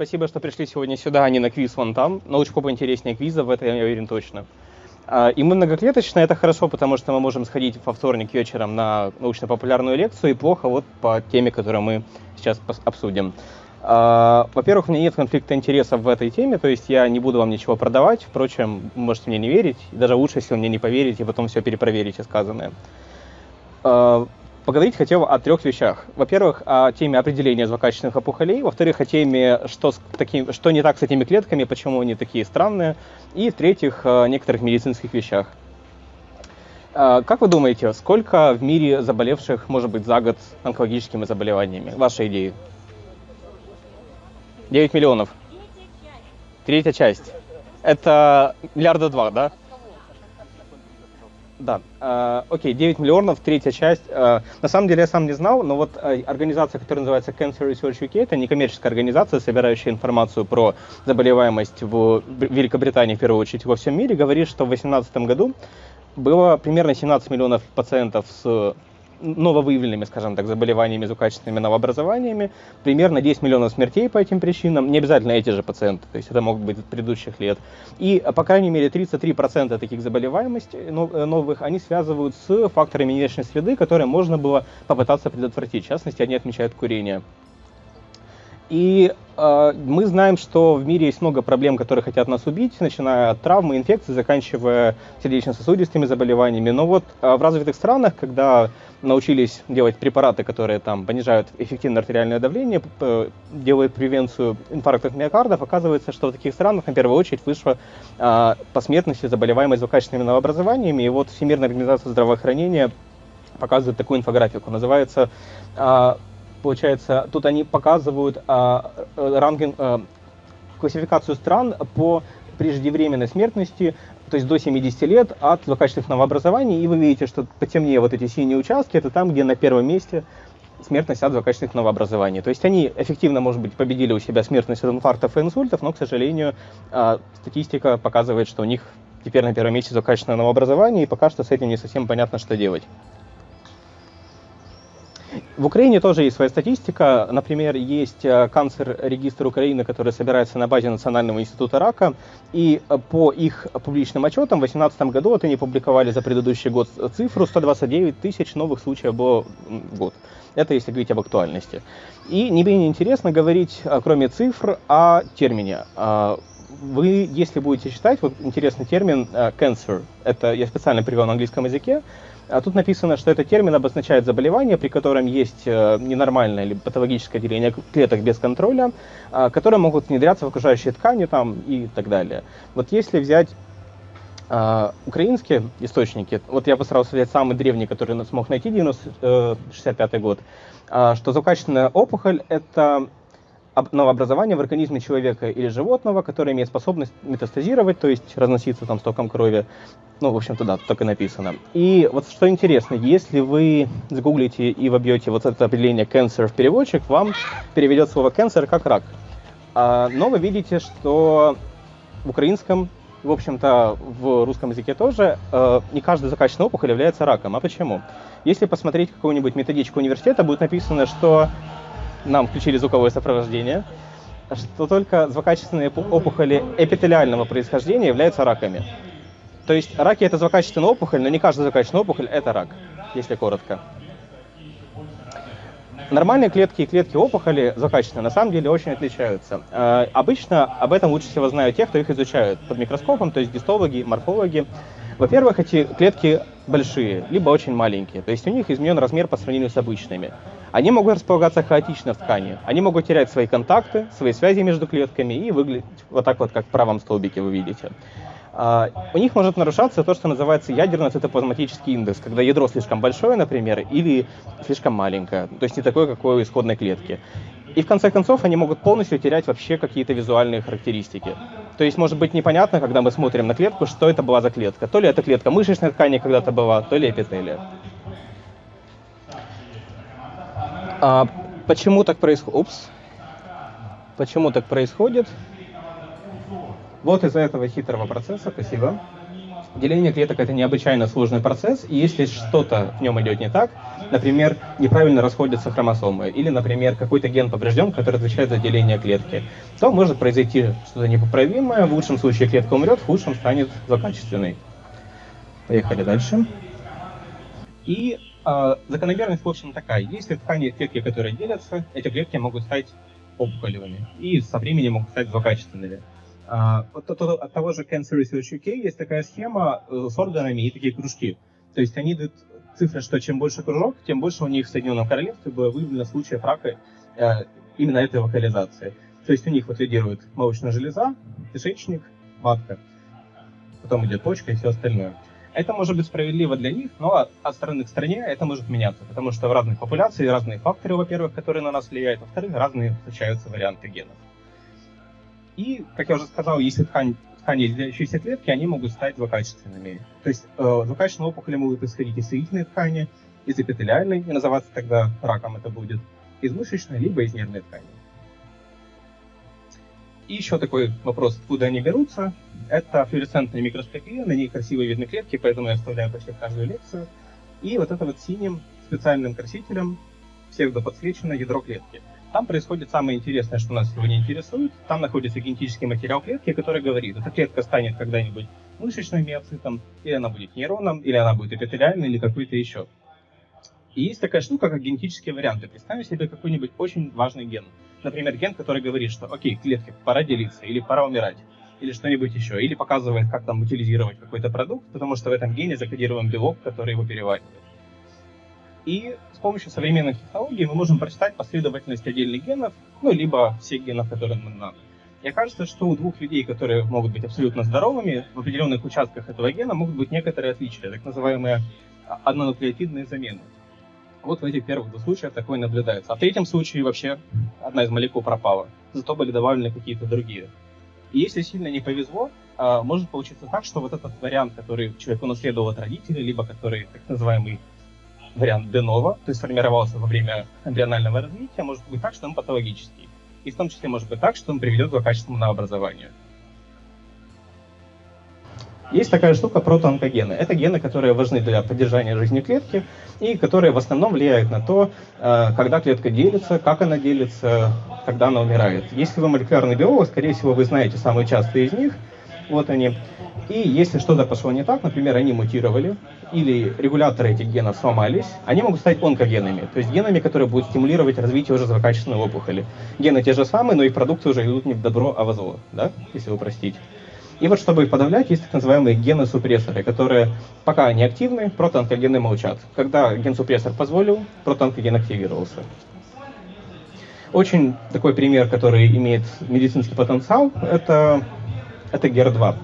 Спасибо, что пришли сегодня сюда, а не на квиз вон там. Научпоп интереснее квиза, в это я уверен точно. А, и мы многоклеточные, это хорошо, потому что мы можем сходить во вторник вечером на научно-популярную лекцию, и плохо вот по теме, которую мы сейчас обсудим. А, во-первых, у меня нет конфликта интересов в этой теме, то есть я не буду вам ничего продавать, впрочем, можете мне не верить, даже лучше, если вы мне не поверите, и потом все перепроверите сказанное. Поговорить хотел о трех вещах. Во-первых, о теме определения злокачественных опухолей. Во-вторых, о теме, что, с таким, что не так с этими клетками, почему они такие странные. И в-третьих, о некоторых медицинских вещах. А, как вы думаете, сколько в мире заболевших может быть за год онкологическими заболеваниями? Ваши идеи? 9 миллионов. Третья часть. Это миллиарда два, да? Да, э, окей, 9 миллионов, третья часть. Э, на самом деле я сам не знал, но вот э, организация, которая называется Cancer Research UK, это некоммерческая организация, собирающая информацию про заболеваемость в Великобритании, в первую очередь, во всем мире, говорит, что в 2018 году было примерно 17 миллионов пациентов с нововыявленными, скажем так, заболеваниями, злокачественными новообразованиями, примерно 10 миллионов смертей по этим причинам, не обязательно эти же пациенты, то есть это могут быть от предыдущих лет. И, по крайней мере, 33% таких заболеваемостей э, новых, они связывают с факторами внешней среды, которые можно было попытаться предотвратить. В частности, они отмечают курение. И э, мы знаем, что в мире есть много проблем, которые хотят нас убить, начиная от травмы, инфекций, заканчивая сердечно-сосудистыми заболеваниями. Но вот э, в развитых странах, когда научились делать препараты, которые там понижают эффективное артериальное давление, делают превенцию инфарктов миокардов, оказывается, что в таких странах на первую очередь вышла э, по смертности заболеваемость злокачественными новообразованиями. И вот Всемирная организация здравоохранения показывает такую инфографику. Называется э, получается, тут они показывают а, э, ранкинг, а, классификацию стран по преждевременной смертности, то есть до 70 лет от злокачественных новообразований, и вы видите, что потемнее вот эти синие участки, это там, где на первом месте смертность от злокачественных новообразований. То есть они эффективно, может быть, победили у себя смертность от инфарктов и инсультов, но, к сожалению, а, статистика показывает, что у них теперь на первом месте злокачественное новообразование, и пока что с этим не совсем понятно, что делать. В Украине тоже есть своя статистика. Например, есть э, канцер-регистр Украины, который собирается на базе Национального института рака. И э, по их публичным отчетам в 2018 году, вот они публиковали за предыдущий год цифру, 129 тысяч новых случаев было в год. Это если говорить об актуальности. И не менее интересно говорить, э, кроме цифр, о термине. Вы, если будете читать, вот интересный термин cancer, это я специально привел на английском языке, а тут написано, что этот термин обозначает заболевание, при котором есть э, ненормальное или патологическое деление клеток без контроля, а, которые могут внедряться в окружающие ткани там, и так далее. Вот если взять Uh, украинские источники, вот я постарался взять самый древний, который смог найти, 90, 65 год, uh, что злокачественная опухоль – это новообразование в организме человека или животного, которое имеет способность метастазировать, то есть разноситься там стоком крови. Ну, в общем-то, да, так и написано. И вот что интересно, если вы загуглите и вобьете вот это определение cancer в переводчик, вам переведет слово cancer как рак. А, но вы видите, что в украинском, в общем-то, в русском языке тоже, э, не каждая закачанная опухоль является раком. А почему? Если посмотреть какую-нибудь методичку университета, будет написано, что нам включили звуковое сопровождение, что только злокачественные опухоли эпителиального происхождения являются раками. То есть раки это злокачественная опухоль, но не каждая злокачественная опухоль это рак, если коротко. Нормальные клетки и клетки опухоли злокачественные на самом деле очень отличаются. Э, обычно об этом лучше всего знают те, кто их изучают под микроскопом, то есть гистологи, морфологи. Во-первых, эти клетки большие, либо очень маленькие, то есть у них изменен размер по сравнению с обычными. Они могут располагаться хаотично в ткани, они могут терять свои контакты, свои связи между клетками и выглядеть вот так вот, как в правом столбике вы видите. Uh, у них может нарушаться то, что называется ядерно-цитоплазматический индекс, когда ядро слишком большое, например, или слишком маленькое, то есть не такое, какое у исходной клетки. И в конце концов они могут полностью терять вообще какие-то визуальные характеристики. То есть может быть непонятно, когда мы смотрим на клетку, что это была за клетка. То ли это клетка мышечной ткани когда-то была, то ли эпителия. А почему так происходит? Упс. Почему так происходит? Вот из-за этого хитрого процесса, спасибо. Деление клеток это необычайно сложный процесс, и если что-то в нем идет не так, например, неправильно расходятся хромосомы, или, например, какой-то ген поврежден, который отвечает за деление клетки, то может произойти что-то непоправимое, в лучшем случае клетка умрет, в худшем станет злокачественной. Поехали дальше. И э, закономерность, в общем, такая. Если ткани клетки, которые делятся, эти клетки могут стать опухолевыми и со временем могут стать злокачественными. Uh, от, от, от того же Cancer Research UK есть такая схема uh, с органами и такие кружки. То есть они дают цифры, что чем больше кружок, тем больше у них в Соединенном Королевстве было выявлено случаев рака uh, именно этой локализации. То есть у них вот лидирует молочная железа, кишечник, матка. Потом идет почка и все остальное. Это может быть справедливо для них, но от страны к стране это может меняться, потому что в разных популяциях разные факторы, во-первых, которые на нас влияют, во-вторых, разные встречаются варианты генов. И, как я уже сказал, если ткань, ткани, изделяющиеся клетки, они могут стать злокачественными. То есть э, злокачественные опухоли могут исходить из соединительной ткани, из эпителиальной, и называться тогда раком это будет, из мышечной, либо из нервной ткани. И еще такой вопрос, откуда они берутся. Это флуоресцентная микроскопия, на ней красиво видны клетки, поэтому я вставляю почти каждую лекцию. И вот это вот синим специальным красителем псевдоподсвечено ядро клетки. Там происходит самое интересное, что нас сегодня интересует. Там находится генетический материал клетки, который говорит, эта клетка станет когда-нибудь мышечным миоцитом, или она будет нейроном, или она будет эпителиальной, или какой-то еще. И есть такая штука, как генетические варианты. Представим себе какой-нибудь очень важный ген. Например, ген, который говорит, что окей, клетке пора делиться, или пора умирать, или что-нибудь еще. Или показывает, как там утилизировать какой-то продукт, потому что в этом гене закодирован белок, который его переваривает. И с помощью современных технологий мы можем прочитать последовательность отдельных генов, ну, либо всех генов, которые нам надо. И окажется, что у двух людей, которые могут быть абсолютно здоровыми, в определенных участках этого гена могут быть некоторые отличия, так называемые однонуклеотидные замены. Вот в этих первых двух случаях такое наблюдается. А в третьем случае вообще одна из молекул пропала, зато были добавлены какие-то другие. И если сильно не повезло, а, может получиться так, что вот этот вариант, который человек унаследовал от родителей, либо который так называемый вариант Денова, то есть формировался во время эмбрионального развития, может быть так, что он патологический. И в том числе может быть так, что он приведет к качественному образованию. Есть такая штука протоонкогены. Это гены, которые важны для поддержания жизни клетки и которые в основном влияют на то, э, когда клетка делится, как она делится, когда она умирает. Если вы молекулярный биолог, скорее всего, вы знаете самые частые из них. Вот они. И если что-то пошло не так, например, они мутировали, или регуляторы этих генов сломались, они могут стать онкогенами, то есть генами, которые будут стимулировать развитие уже злокачественной опухоли. Гены те же самые, но их продукты уже идут не в добро, а в зло, да, если упростить. И вот чтобы их подавлять, есть так называемые гены-супрессоры, которые пока не активны, протоонкогены молчат. Когда ген-супрессор позволил, протоонкоген активировался. Очень такой пример, который имеет медицинский потенциал, это, это GER2.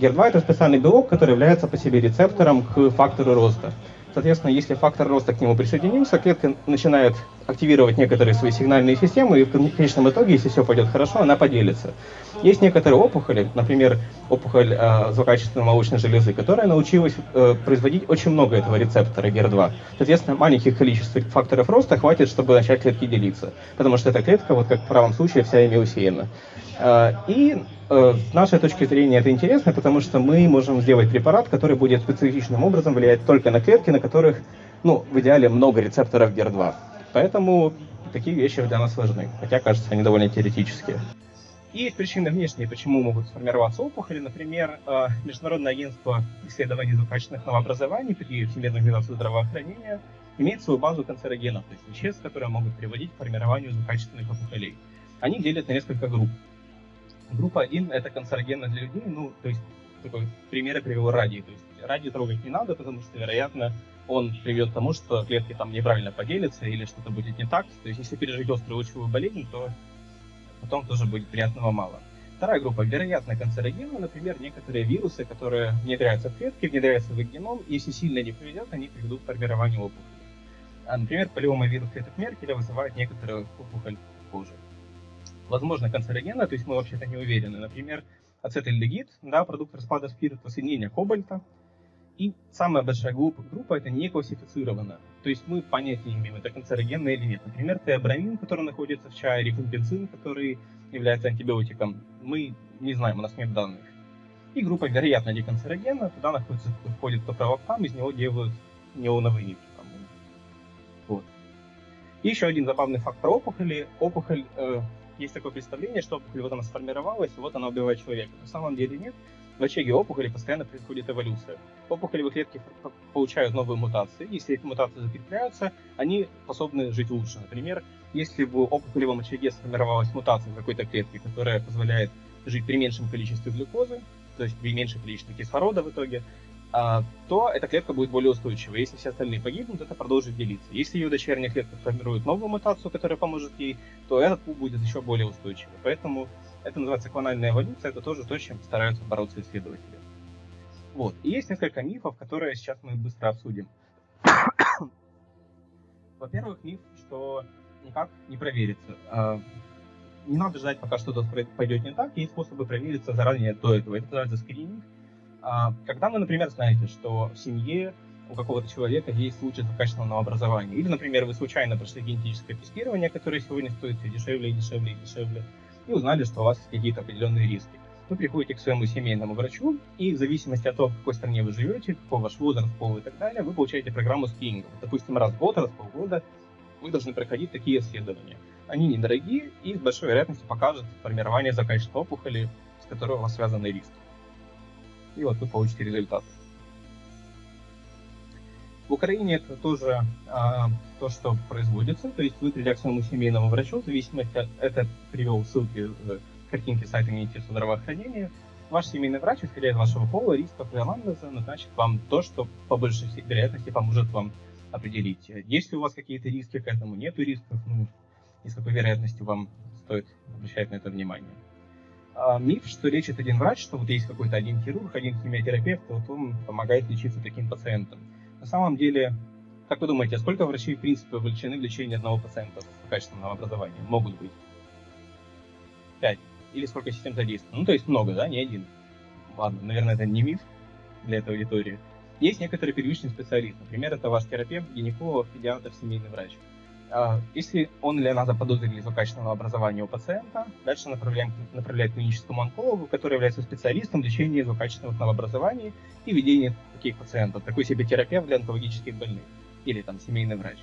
GER2 это специальный белок, который является по себе рецептором к фактору роста. Соответственно, если фактор роста к нему присоединился, клетка начинает активировать некоторые свои сигнальные системы, и в конечном итоге, если все пойдет хорошо, она поделится. Есть некоторые опухоли, например, опухоль э, злокачественной молочной железы, которая научилась э, производить очень много этого рецептора GER2. Соответственно, маленьких количеств факторов роста хватит, чтобы начать клетки делиться, потому что эта клетка, вот как в правом случае, вся ими. Э, и с нашей точки зрения это интересно, потому что мы можем сделать препарат, который будет специфичным образом влиять только на клетки, на которых, ну, в идеале много рецепторов GER2. Поэтому такие вещи для нас важны, хотя, кажется, они довольно теоретические. И причины внешние, почему могут сформироваться опухоли. Например, э, Международное агентство исследований злокачественных новообразований при Всемирной организации здравоохранения имеет свою базу канцерогенов, то есть веществ, которые могут приводить к формированию злокачественных опухолей. Они делят на несколько групп. Группа 1 это канцерогенно для людей, ну, то есть такой пример я привел радий. То есть радий трогать не надо, потому что, вероятно, он приведет к тому, что клетки там неправильно поделятся или что-то будет не так. То есть если пережить острую лучевую болезнь, то потом тоже будет приятного мало. Вторая группа, вероятно, канцерогены, например, некоторые вирусы, которые внедряются в клетки, внедряются в их геном, и если сильно не повезет, они приведут к формированию опухоли. А, например, полиомовирус клеток Меркеля вызывает некоторую опухоль кожи возможно, канцерогена, то есть мы вообще-то не уверены. Например, ацетальдегид, да, продукт распада спирта, соединение кобальта. И самая большая группа, группа это не классифицирована. То есть мы понятия не имеем, это канцерогенно или нет. Например, теобрамин, который находится в чае, рифампенцин, который является антибиотиком, мы не знаем, у нас нет данных. и группа вероятно деканцерогена, туда находится, входит топровоктам, из него делают неоновые нитки. Вот. И еще один забавный факт про опухоли. Опухоль, э, есть такое представление, что опухоль вот она сформировалась, и вот она убивает человека. На самом деле нет. В очаге опухоли постоянно происходит эволюция. Опухолевые клетки получают новые мутации. Если эти мутации закрепляются, они способны жить лучше. Например, если в опухолевом очаге сформировалась мутация какой-то клетке, которая позволяет жить при меньшем количестве глюкозы, то есть при меньшем количестве кислорода в итоге, то эта клетка будет более устойчивой. Если все остальные погибнут, это продолжит делиться. Если ее дочерняя клетка формирует новую мутацию, которая поможет ей, то этот пул будет еще более устойчивый. Поэтому это называется клональная эволюция, это тоже то, чем стараются бороться исследователи. Вот. И есть несколько мифов, которые сейчас мы быстро обсудим. Во-первых, миф, что никак не проверится. А, не надо ждать, пока что-то пойдет не так. Есть способы провериться заранее до этого. Это называется скрининг. А, когда вы, например, знаете, что в семье у какого-то человека есть случай злокачественного образования, или, например, вы случайно прошли генетическое тестирование, которое сегодня стоит все дешевле и дешевле и дешевле, и узнали, что у вас есть какие-то определенные риски. Вы приходите к своему семейному врачу, и в зависимости от того, в какой стране вы живете, какой ваш возраст, пол и так далее, вы получаете программу скрининга. Допустим, раз в год, раз в полгода вы должны проходить такие исследования. Они недорогие и с большой вероятностью покажут формирование злокачественной опухоли, с которой у вас связаны риски и вот вы получите результат. В Украине это тоже а, то, что производится, то есть вы, придя к своему семейному врачу, в зависимости от, это привел ссылки картинки сайта Министерства здравоохранения, ваш семейный врач, исходя из вашего пола, рисков и анамнеза, назначит вам то, что по большей вероятности поможет вам определить, есть ли у вас какие-то риски к этому, нету рисков, ну, и с какой вероятностью вам стоит обращать на это внимание миф, что лечит один врач, что вот есть какой-то один хирург, один химиотерапевт, вот он помогает лечиться таким пациентам. На самом деле, как вы думаете, а сколько врачей, в принципе, вовлечены в лечение одного пациента с качественного образования? Могут быть? Пять. Или сколько систем задействовано? Ну, то есть много, да, не один. Ладно, наверное, это не миф для этой аудитории. Есть некоторые первичные специалисты. Например, это ваш терапевт, гинеколог, педиатр, семейный врач. А, если он или она заподозрили злокачественного образования у пациента, дальше направляем, направляет к клиническому онкологу, который является специалистом в лечении злокачественного новообразований и ведения таких пациентов, такой себе терапевт для онкологических больных или там семейный врач.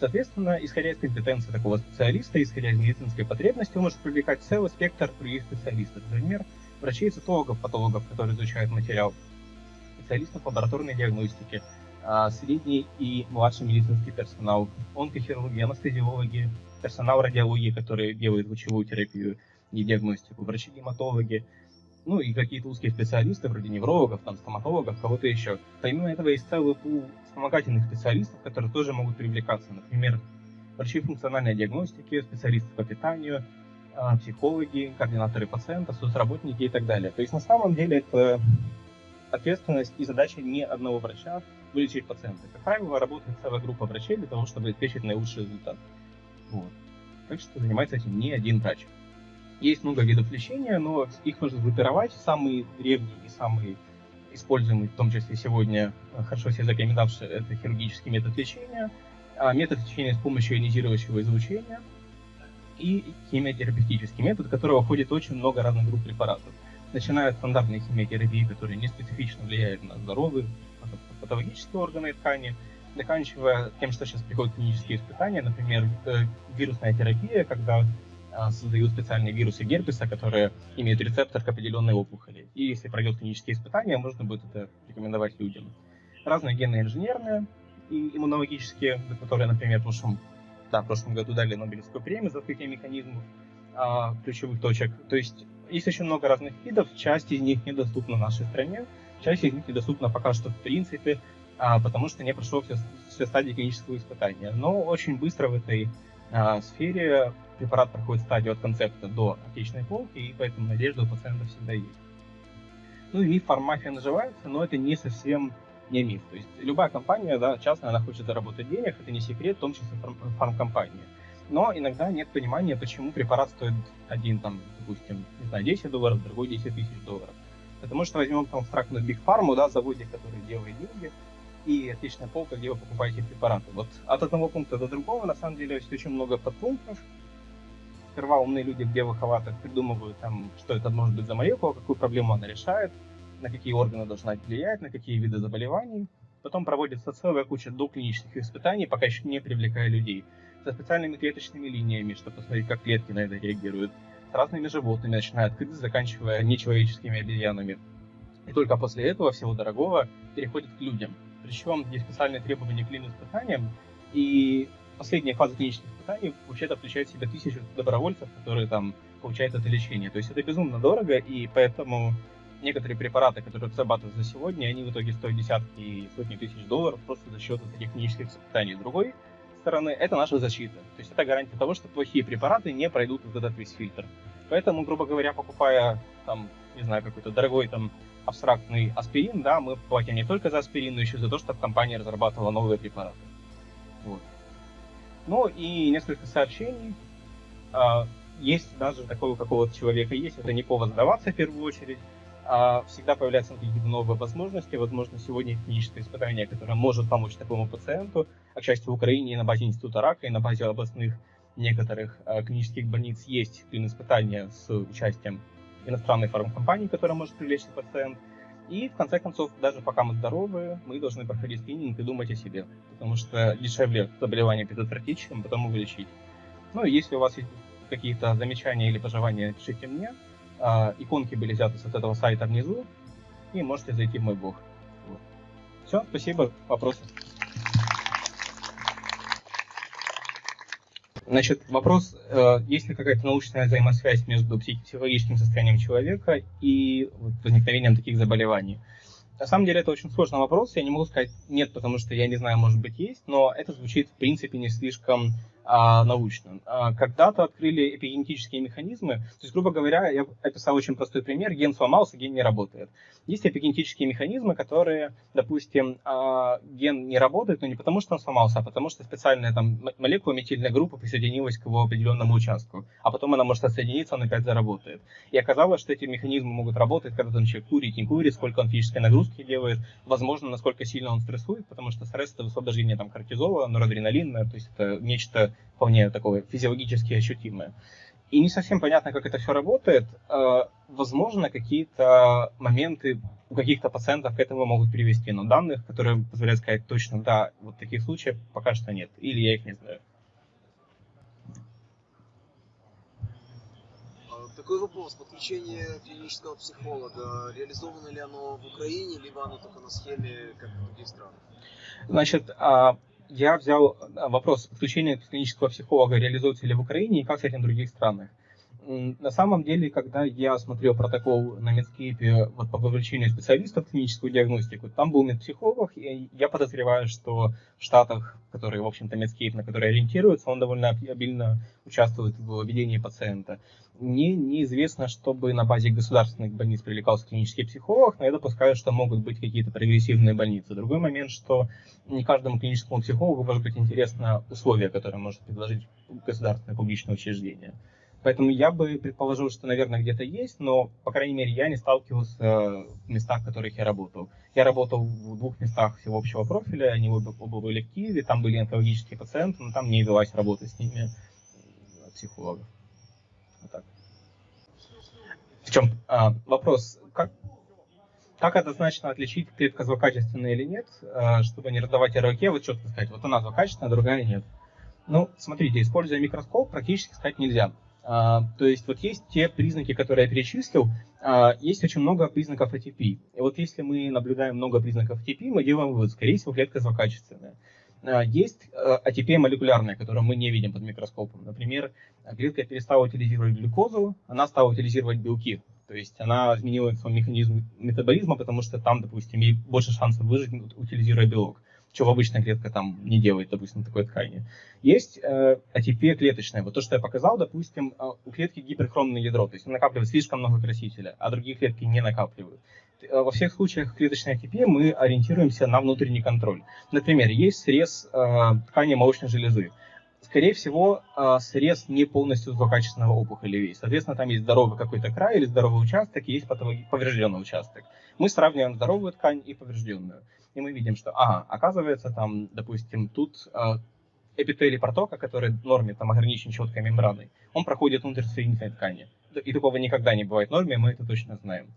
Соответственно, исходя из компетенции такого специалиста, исходя из медицинской потребности, он может привлекать целый спектр других специалистов. Например, врачей, цитологов, патологов, которые изучают материал, специалистов лабораторной диагностики, средний и младший медицинский персонал, онкохирурги, анестезиологи, персонал радиологии, который делает лучевую терапию и диагностику, врачи-гематологи, ну и какие-то узкие специалисты, вроде неврологов, там, стоматологов, кого-то еще. Помимо этого есть целый пул вспомогательных специалистов, которые тоже могут привлекаться. Например, врачи функциональной диагностики, специалисты по питанию, а, психологи, координаторы пациента, соцработники и так далее. То есть на самом деле это ответственность и задача не одного врача, вылечить пациента. Как правило, работает целая группа врачей для того, чтобы обеспечить наилучший результат. Вот. Так что занимается этим не один врач. Есть много видов лечения, но их можно группировать. Самые древние и самые используемые, в том числе сегодня э, хорошо себе запоминавший, это хирургический метод лечения, а метод лечения с помощью ионизирующего излучения и химиотерапевтический метод, в которого входит очень много разных групп препаратов. Начиная от стандартной химиотерапии, которые не специфично влияют на здоровье, патологические органы и ткани, заканчивая тем, что сейчас приходят клинические испытания, например, э, вирусная терапия, когда а, создают специальные вирусы герпеса, которые имеют рецептор к определенной опухоли. И если пройдет клинические испытания, можно будет это рекомендовать людям. Разные генно-инженерные и иммунологические, которые, например, в прошлом, да, в прошлом году дали Нобелевскую премию за открытие механизмов а, ключевых точек. То есть есть очень много разных видов, часть из них недоступна нашей стране, часть из них недоступна пока что в принципе, а, потому что не прошел все, все стадии клинического испытания. Но очень быстро в этой а, сфере препарат проходит стадию от концепта до аптечной полки, и поэтому надежда у пациента всегда есть. Ну и миф фармафия наживается, но это не совсем не миф. То есть любая компания, да, частная, она хочет заработать денег, это не секрет, в том числе фармкомпания. Но иногда нет понимания, почему препарат стоит один, там, допустим, не знаю, 10 долларов, другой 10 тысяч долларов. Потому что возьмем там абстрактную Big Pharma, да, заводик, который делает деньги, и отличная полка, где вы покупаете препараты. Вот от одного пункта до другого, на самом деле, есть очень много подпунктов. Сперва умные люди в белых халатах придумывают, там, что это может быть за молекула, какую проблему она решает. на какие органы должна влиять, на какие виды заболеваний. Потом проводится целая куча доклинических испытаний, пока еще не привлекая людей. Со специальными клеточными линиями, чтобы посмотреть, как клетки на это реагируют. С разными животными, начиная от крыс, заканчивая нечеловеческими обезьянами. И только после этого всего дорогого переходит к людям. Причем есть специальные требования к испытаниям, и последняя фаза клинических испытаний вообще-то включает в себя тысячу добровольцев, которые там получают это лечение. То есть это безумно дорого, и поэтому некоторые препараты, которые разрабатывают за сегодня, они в итоге стоят десятки и сотни тысяч долларов просто за счет этих клинических испытаний. Другой стороны, это наша защита. То есть это гарантия того, что плохие препараты не пройдут вот этот весь фильтр. Поэтому, грубо говоря, покупая там, не знаю, какой-то дорогой там абстрактный аспирин, да, мы платим не только за аспирин, но еще за то, чтобы компания разрабатывала новые препараты. Вот. Ну и несколько сообщений. А, есть даже такого какого-то человека есть, это не повод сдаваться в первую очередь. А всегда появляются какие-то новые возможности. Возможно, сегодня клиническое испытание, которое может помочь такому пациенту. А, к в Украине на базе Института рака и на базе областных некоторых а, клинических больниц есть испытания с участием иностранной фармкомпании, которая может привлечь пациент. И в конце концов, даже пока мы здоровы, мы должны проходить скрининг и думать о себе, потому что дешевле заболевание предотвратить, чем потом его лечить. Ну если у вас есть какие-то замечания или пожелания, пишите мне. А, иконки были взяты с этого сайта внизу, и можете зайти в мой блог. Вот. Все, спасибо, вопросы. Значит, вопрос, э, есть ли какая-то научная взаимосвязь между психологическим состоянием человека и возникновением таких заболеваний? На самом деле это очень сложный вопрос, я не могу сказать нет, потому что я не знаю, может быть есть, но это звучит в принципе не слишком а, научно. А, когда-то открыли эпигенетические механизмы, то есть, грубо говоря, я описал очень простой пример, ген сломался, ген не работает. Есть эпигенетические механизмы, которые, допустим, а, ген не работает, но не потому, что он сломался, а потому что специальная там молекула метильная группа присоединилась к его определенному участку, а потом она может отсоединиться, он опять заработает. И оказалось, что эти механизмы могут работать, когда там человек курит, не курит, сколько он физической нагрузки делает, возможно, насколько сильно он стрессует, потому что стресс это высвобождение там кортизола, норадреналина, то есть это нечто вполне такое физиологически ощутимое. И не совсем понятно, как это все работает. А, возможно, какие-то моменты у каких-то пациентов к этому могут привести, но данных, которые позволяют сказать точно, да, вот таких случаев пока что нет, или я их не знаю. А, такой вопрос. Подключение клинического психолога, реализовано ли оно в Украине, либо оно только на схеме, как в других странах? Значит, а, я взял а, вопрос подключения клинического психолога реализуется ли в Украине и как с этим в других странах. На самом деле, когда я смотрел протокол на медскипе вот, по вовлечению специалистов в клиническую диагностику, там был медпсихолог, и я подозреваю, что в Штатах, которые, в общем-то, медскип, на которые ориентируются, он довольно обильно участвует в ведении пациента. Мне неизвестно, чтобы на базе государственных больниц привлекался клинический психолог, но я допускаю, что могут быть какие-то прогрессивные больницы. Другой момент, что не каждому клиническому психологу может быть интересно условия, которые может предложить государственное публичное учреждение. Поэтому я бы предположил, что, наверное, где-то есть, но, по крайней мере, я не сталкивался э, в местах, в которых я работал. Я работал в двух местах всего общего профиля, они оба, оба были в Киеве, там были онкологические пациенты, но там не велась работа с ними психологов. Вот так. В чем а, вопрос, как, как однозначно отличить клетка злокачественная или нет, а, чтобы не раздавать ярлыки, вот четко сказать, вот она злокачественная, другая нет. Ну, смотрите, используя микроскоп, практически сказать нельзя. А, то есть вот есть те признаки, которые я перечислил, а, есть очень много признаков ATP. И вот если мы наблюдаем много признаков ATP, мы делаем вывод, скорее всего, клетка злокачественная. А, есть ATP молекулярная, которую мы не видим под микроскопом. Например, клетка перестала утилизировать глюкозу, она стала утилизировать белки. То есть она изменила свой механизм метаболизма, потому что там, допустим, ей больше шансов выжить, утилизируя белок чего обычная клетка там не делает, допустим, такой ткани. Есть э, ATP клеточная. Вот то, что я показал, допустим, э, у клетки гиперхромное ядро, то есть он накапливает слишком много красителя, а другие клетки не накапливают. Э, во всех случаях клеточной ATP мы ориентируемся на внутренний контроль. Например, есть срез э, ткани молочной железы. Скорее всего, э, срез не полностью злокачественного опухоли весь. Соответственно, там есть здоровый какой-то край или здоровый участок, и есть поврежденный участок. Мы сравниваем здоровую ткань и поврежденную и мы видим, что, ага, оказывается, там, допустим, тут э, эпителий протока, который в норме там ограничен четкой мембраной, он проходит внутрь соединительной ткани. И такого никогда не бывает в норме, мы это точно знаем.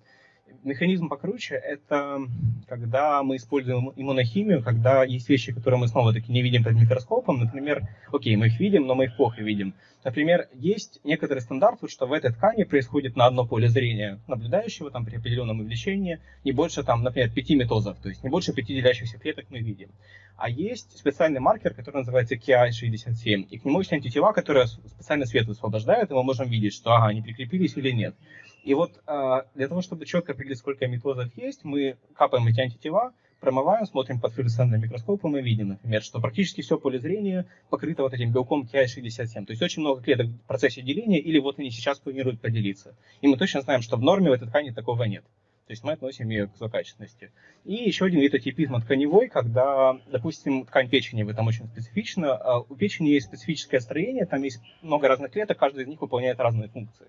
Механизм покруче – это когда мы используем иммунохимию, когда есть вещи, которые мы снова-таки не видим под микроскопом. Например, окей, мы их видим, но мы их плохо видим. Например, есть некоторый стандарт, что в этой ткани происходит на одно поле зрения наблюдающего там, при определенном увеличении не больше, там, например, пяти метозов, то есть не больше пяти делящихся клеток мы видим. А есть специальный маркер, который называется KI67, и к нему есть антитела, которые специально свет высвобождают, и мы можем видеть, что ага, они прикрепились или нет. И вот а, для того, чтобы четко определить, сколько метозов есть, мы капаем эти антитела, промываем, смотрим под флюоресцентным микроскопом и видим, например, что практически все поле зрения покрыто вот этим белком KI67. То есть очень много клеток в процессе деления, или вот они сейчас планируют поделиться. И мы точно знаем, что в норме в этой ткани такого нет. То есть мы относим ее к злокачественности. И еще один вид атипизма тканевой, когда, допустим, ткань печени, вы там очень специфична. А у печени есть специфическое строение, там есть много разных клеток, каждая из них выполняет разные функции.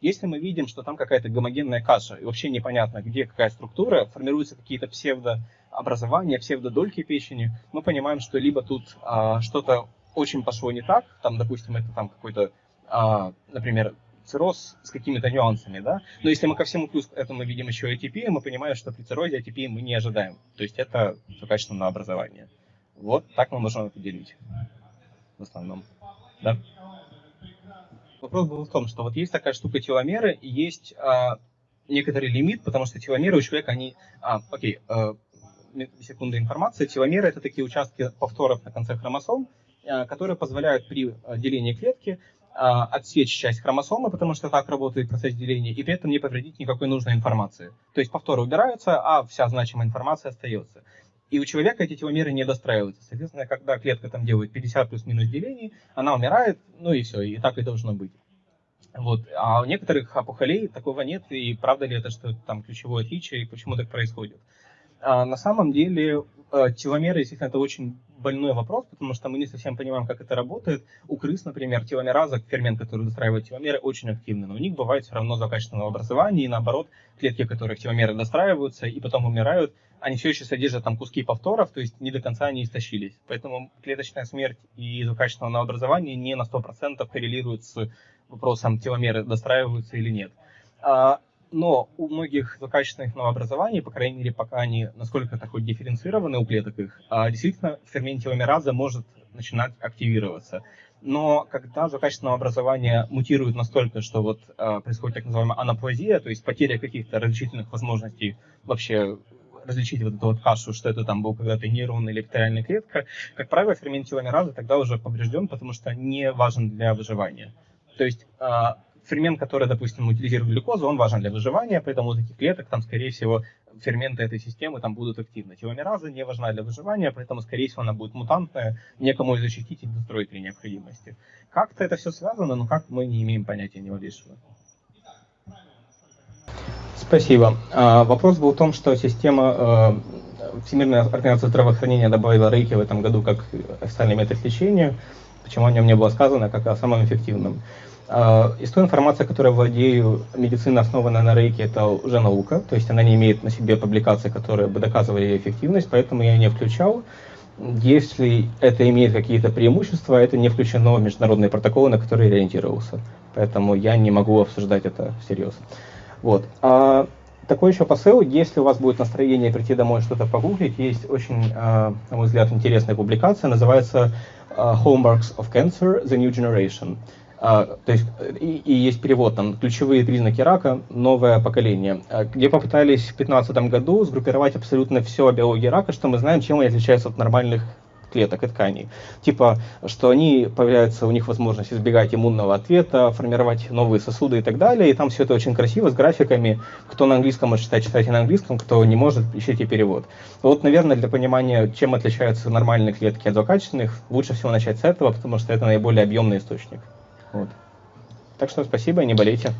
Если мы видим, что там какая-то гомогенная каша, и вообще непонятно, где какая структура, формируются какие-то псевдообразования, псевдодольки печени, мы понимаем, что либо тут а, что-то очень пошло не так, там, допустим, это там какой-то, а, например, цирроз с какими-то нюансами, да, но если мы ко всему плюс этому видим еще ATP, мы понимаем, что при циррозе ATP мы не ожидаем, то есть это качественное образование. Вот так мы можем определить в основном, да. Вопрос был в том, что вот есть такая штука теломеры, и есть а, некоторый лимит, потому что теломеры у человека, они... А, окей, а, секунда информации. Теломеры — это такие участки повторов на конце хромосом, а, которые позволяют при а, делении клетки а, отсечь часть хромосомы, потому что так работает процесс деления, и при этом не повредить никакой нужной информации. То есть повторы убираются, а вся значимая информация остается. И у человека эти теломеры не достраиваются. Соответственно, когда клетка там делает 50 плюс-минус делений, она умирает, ну и все, и так и должно быть. Вот. А у некоторых опухолей такого нет, и правда ли это, что там ключевое отличие, и почему так происходит? А на самом деле э, теломеры, естественно, это очень больной вопрос, потому что мы не совсем понимаем, как это работает. У крыс, например, теломераза, фермент, который достраивает теломеры, очень активны, но у них бывает все равно злокачественного образования, и наоборот, клетки, которых теломеры достраиваются и потом умирают, они все еще содержат там куски повторов, то есть не до конца они истощились. Поэтому клеточная смерть и злокачественное образование не на 100% коррелируют с вопросом, теломеры достраиваются или нет. Но у многих злокачественных новообразований, по крайней мере, пока они насколько то хоть дифференцированы у клеток их, а, действительно фермент теломераза может начинать активироваться. Но когда злокачественное образование мутирует настолько, что вот э, происходит так называемая анаплазия, то есть потеря каких-то различительных возможностей вообще различить вот эту вот кашу, что это там был когда-то нейрон или бактериальная клетка, как правило, фермент теломеразы тогда уже поврежден, потому что не важен для выживания. То есть э, фермент, который, допустим, утилизирует глюкозу, он важен для выживания, поэтому у таких клеток там, скорее всего, ферменты этой системы там будут активны. Теломераза не важна для выживания, поэтому, скорее всего, она будет мутантная, некому ее защитить и достроить при необходимости. Как-то это все связано, но как мы не имеем понятия ни малейшего. Спасибо. А, вопрос был в том, что система э, Всемирная организация здравоохранения добавила рейки в этом году как официальный метод лечения. Почему о нем не было сказано, как о самом эффективном. А, из той информации, которой владею, медицина, основанная на рейке, это уже наука, то есть она не имеет на себе публикаций, которые бы доказывали ее эффективность, поэтому я не включал. Если это имеет какие-то преимущества, это не включено в международные протоколы, на которые я ориентировался. Поэтому я не могу обсуждать это всерьез. Вот. А такой еще посыл, если у вас будет настроение прийти домой что-то погуглить, есть очень, а, на мой взгляд, интересная публикация, называется а, Hallmarks of Cancer, The New Generation. А, то есть, и, и есть перевод, там, ключевые признаки рака, новое поколение, а, где попытались в 2015 году сгруппировать абсолютно все о биологии рака, что мы знаем, чем они отличаются от нормальных клеток и тканей. Типа, что они, появляются у них возможность избегать иммунного ответа, формировать новые сосуды и так далее. И там все это очень красиво, с графиками. Кто на английском может читать, читайте на английском, кто не может, ищите перевод. Вот, наверное, для понимания, чем отличаются нормальные клетки от злокачественных, лучше всего начать с этого, потому что это наиболее объемный источник. Вот. Так что спасибо, не болейте.